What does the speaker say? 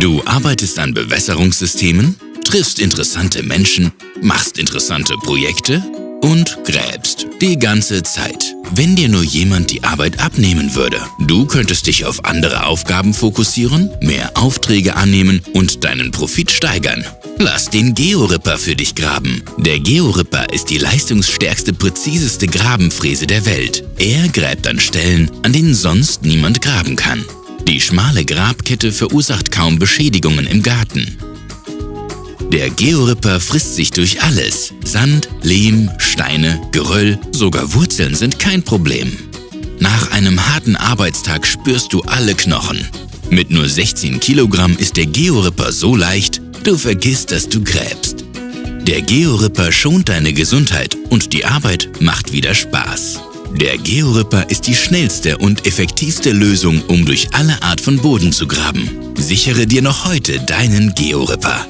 Du arbeitest an Bewässerungssystemen, triffst interessante Menschen, machst interessante Projekte und gräbst die ganze Zeit. Wenn dir nur jemand die Arbeit abnehmen würde, du könntest dich auf andere Aufgaben fokussieren, mehr Aufträge annehmen und deinen Profit steigern. Lass den Georipper für dich graben. Der Georipper ist die leistungsstärkste, präziseste Grabenfräse der Welt. Er gräbt an Stellen, an denen sonst niemand graben kann. Die schmale Grabkette verursacht kaum Beschädigungen im Garten. Der Georipper frisst sich durch alles. Sand, Lehm, Steine, Geröll, sogar Wurzeln sind kein Problem. Nach einem harten Arbeitstag spürst du alle Knochen. Mit nur 16 Kilogramm ist der Georipper so leicht, du vergisst, dass du gräbst. Der Georipper schont deine Gesundheit und die Arbeit macht wieder Spaß. Der Georipper ist die schnellste und effektivste Lösung, um durch alle Art von Boden zu graben. Sichere dir noch heute deinen Georipper.